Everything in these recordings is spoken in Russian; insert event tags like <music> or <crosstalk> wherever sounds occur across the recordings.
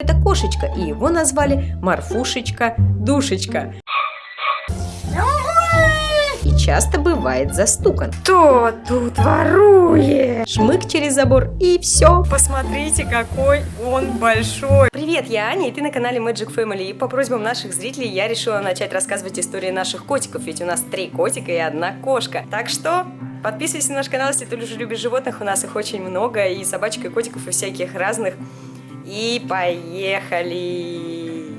Это кошечка, и его назвали Марфушечка Душечка. И часто бывает застукан. Кто тут ворует? Шмык через забор, и все. Посмотрите, какой он большой. Привет, я Аня, и ты на канале Magic Family. И по просьбам наших зрителей я решила начать рассказывать истории наших котиков, ведь у нас три котика и одна кошка. Так что подписывайся на наш канал, если ты уже любишь животных, у нас их очень много, и собачек, и котиков, и всяких разных. И поехали!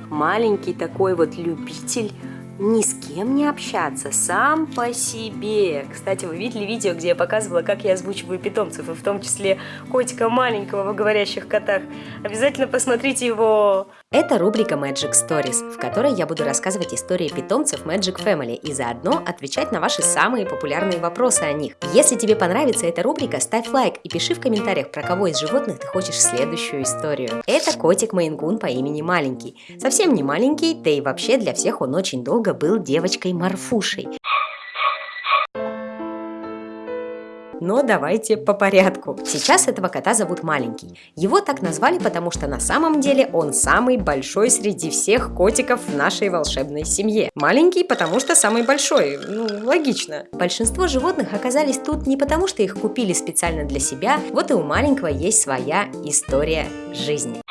Маленький такой вот любитель ни с кем не общаться, сам по себе. Кстати, вы видели видео, где я показывала, как я озвучиваю питомцев, и в том числе котика маленького в говорящих котах. Обязательно посмотрите его. Это рубрика Magic Stories, в которой я буду рассказывать истории питомцев Magic Family и заодно отвечать на ваши самые популярные вопросы о них. Если тебе понравится эта рубрика, ставь лайк и пиши в комментариях, про кого из животных ты хочешь следующую историю. Это котик Мейнгун по имени Маленький. Совсем не маленький, да и вообще для всех он очень долго был девочкой Но давайте по порядку. Сейчас этого кота зовут Маленький. Его так назвали, потому что на самом деле он самый большой среди всех котиков в нашей волшебной семье. Маленький, потому что самый большой. Ну, логично. Большинство животных оказались тут не потому, что их купили специально для себя. Вот и у маленького есть своя история жизни.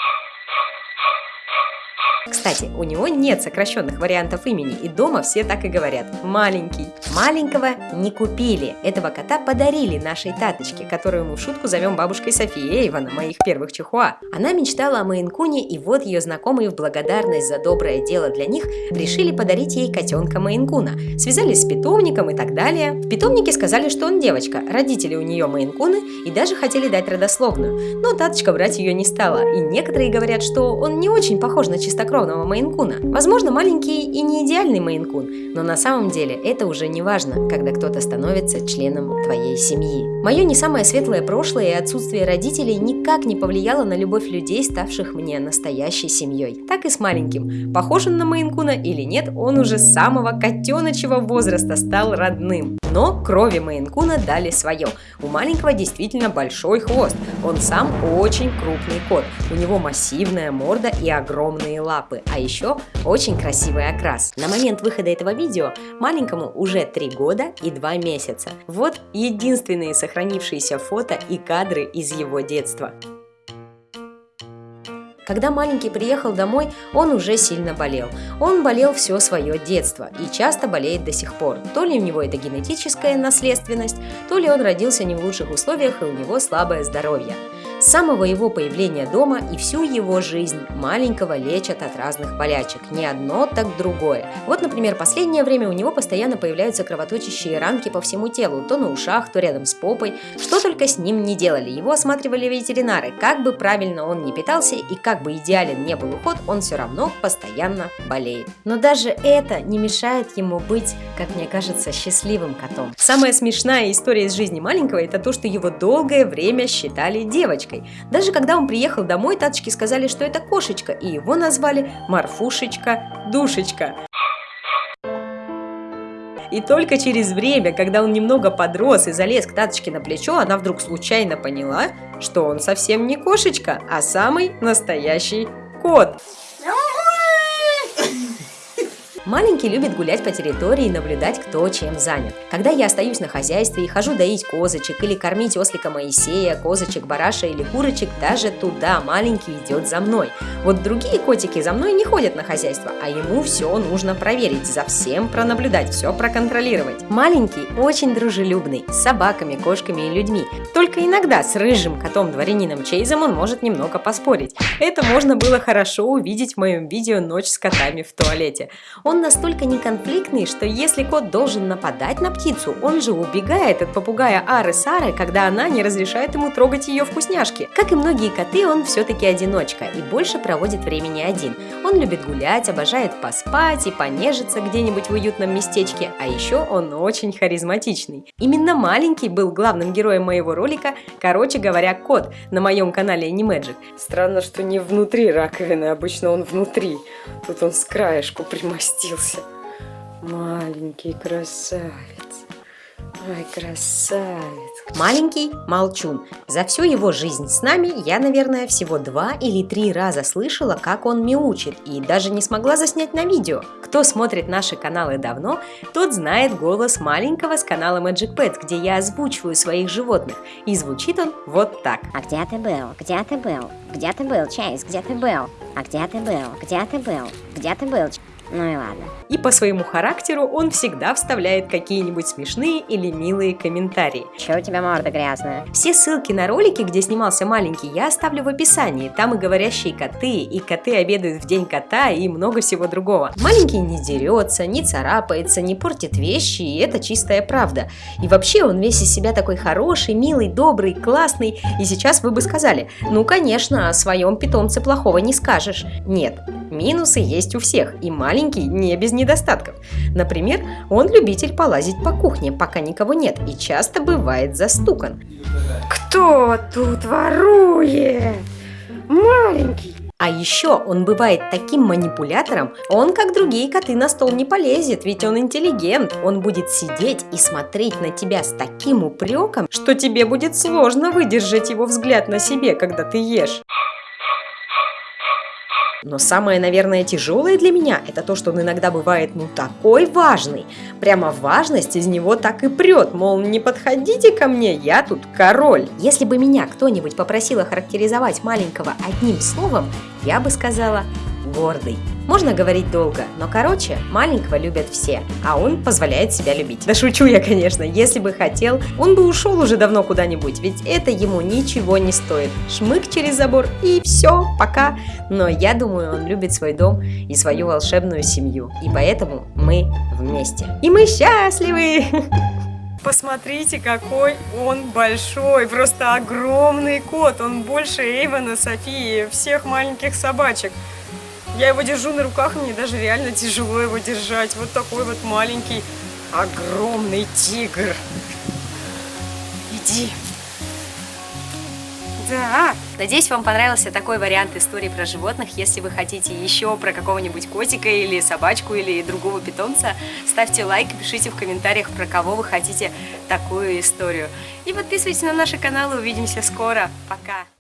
Кстати, у него нет сокращенных вариантов имени, и дома все так и говорят «маленький». Маленького не купили, этого кота подарили нашей таточке, которую мы в шутку зовем бабушкой Софией Эйвана, моих первых чихуа. Она мечтала о Мейнкуне, и вот ее знакомые в благодарность за доброе дело для них решили подарить ей котенка Мейнкуна. Связались с питомником и так далее. В питомнике сказали, что он девочка, родители у нее Мейнкуны, и даже хотели дать родословную. Но таточка брать ее не стала, и некоторые говорят, что он не очень похож на чистокровного черного мейнкуна. Возможно, маленький и не идеальный мейнкун, но на самом деле это уже не важно, когда кто-то становится членом твоей семьи. Мое не самое светлое прошлое и отсутствие родителей никак не повлияло на любовь людей, ставших мне настоящей семьей. Так и с маленьким. Похож он на мейнкуна или нет, он уже с самого котеночего возраста стал родным. Но крови мейнкуна дали свое. У маленького действительно большой хвост. Он сам очень крупный кот. У него массивная морда и огромные лапы а еще очень красивый окрас. На момент выхода этого видео маленькому уже 3 года и 2 месяца. Вот единственные сохранившиеся фото и кадры из его детства. Когда маленький приехал домой, он уже сильно болел. Он болел все свое детство и часто болеет до сих пор. То ли у него это генетическая наследственность, то ли он родился не в лучших условиях и у него слабое здоровье. С самого его появления дома и всю его жизнь маленького лечат от разных болячек. Не одно, так другое. Вот, например, последнее время у него постоянно появляются кровоточащие ранки по всему телу, то на ушах, то рядом с попой. Что только с ним не делали. Его осматривали ветеринары. Как бы правильно он ни питался и как бы идеален не был уход, он все равно постоянно болеет. Но даже это не мешает ему быть, как мне кажется, счастливым котом. Самая смешная история из жизни маленького это то, что его долгое время считали девочкой кошечкой. Даже когда он приехал домой, таточки сказали, что это кошечка, и его назвали Марфушечка Душечка. И только через время, когда он немного подрос и залез к таточке на плечо, она вдруг случайно поняла, что он совсем не кошечка, а самый настоящий кот. Маленький любит гулять по территории и наблюдать, кто чем занят. Когда я остаюсь на хозяйстве и хожу доить козочек или кормить ослика Моисея, козочек, бараша или курочек, даже туда маленький идет за мной. Вот другие котики за мной не ходят на хозяйство, а ему все нужно проверить, за всем пронаблюдать, все проконтролировать. Маленький очень дружелюбный, с собаками, кошками и людьми. Только иногда с рыжим котом-дворянином Чейзом он может немного поспорить. Это можно было хорошо увидеть в моем видео «Ночь с котами в туалете». Он он настолько неконфликтный, что если кот должен нападать на птицу, он же убегает от попугая Ары Сары, когда она не разрешает ему трогать ее вкусняшки. Как и многие коты, он все-таки одиночка и больше проводит времени один. Он любит гулять, обожает поспать и понежиться где-нибудь в уютном местечке, а еще он очень харизматичный. Именно маленький был главным героем моего ролика, короче говоря, кот на моем канале Animagic. Странно, что не внутри раковины, обычно он внутри. Тут он с краешку примостил превратился. Маленький красавец. Ай, красавец. Маленький молчун. За всю его жизнь с нами я, наверное, всего два или три раза слышала, как он мяучит, и даже не смогла заснять на видео. Кто смотрит наши каналы давно, тот знает голос маленького с канала Magic Pet, где я озвучиваю своих животных, и звучит он вот так. А где ты был? Где ты был? Где ты был, Чейз? Где ты был? А где ты был? Где ты был? Где ты был? Ну и ладно. И по своему характеру он всегда вставляет какие-нибудь смешные или милые комментарии. Че у тебя морда грязная? Все ссылки на ролики, где снимался маленький, я оставлю в описании. Там и говорящие коты, и коты обедают в день кота, и много всего другого. Маленький не дерется, не царапается, не портит вещи, и это чистая правда. И вообще он весь из себя такой хороший, милый, добрый, классный. И сейчас вы бы сказали, ну конечно, о своем питомце плохого не скажешь. Нет, минусы есть у всех, и маленький не без недостатков. Например, он любитель полазить по кухне, пока никого нет, и часто бывает застукан. Кто тут ворует? Маленький. А еще он бывает таким манипулятором, он, как другие коты, на стол не полезет, ведь он интеллигент. Он будет сидеть и смотреть на тебя с таким упреком, что тебе будет сложно выдержать его взгляд на себе, когда ты ешь. Но самое, наверное, тяжелое для меня – это то, что он иногда бывает, ну, такой важный. Прямо важность из него так и прет, мол, не подходите ко мне, я тут король. Если бы меня кто-нибудь попросил охарактеризовать маленького одним словом, я бы сказала «гордый». Можно говорить долго, но короче, маленького любят все, а он позволяет себя любить. Да шучу я, конечно, если бы хотел, он бы ушел уже давно куда-нибудь, ведь это ему ничего не стоит. Шмык через забор и все, пока. Но я думаю, он любит свой дом и свою волшебную семью, и поэтому мы вместе. И мы счастливы! <laughs> Посмотрите, какой он большой, просто огромный кот. Он больше Эйвена, Софии, всех маленьких собачек. Я его держу на руках, мне даже реально тяжело его держать. Вот такой вот маленький, огромный тигр. Иди. Да. Надеюсь, вам понравился такой вариант истории про животных. Если вы хотите еще про какого-нибудь котика или собачку или другого питомца, ставьте лайк пишите в комментариях, про кого вы хотите такую историю. И подписывайтесь на наши каналы. Увидимся скоро. Пока!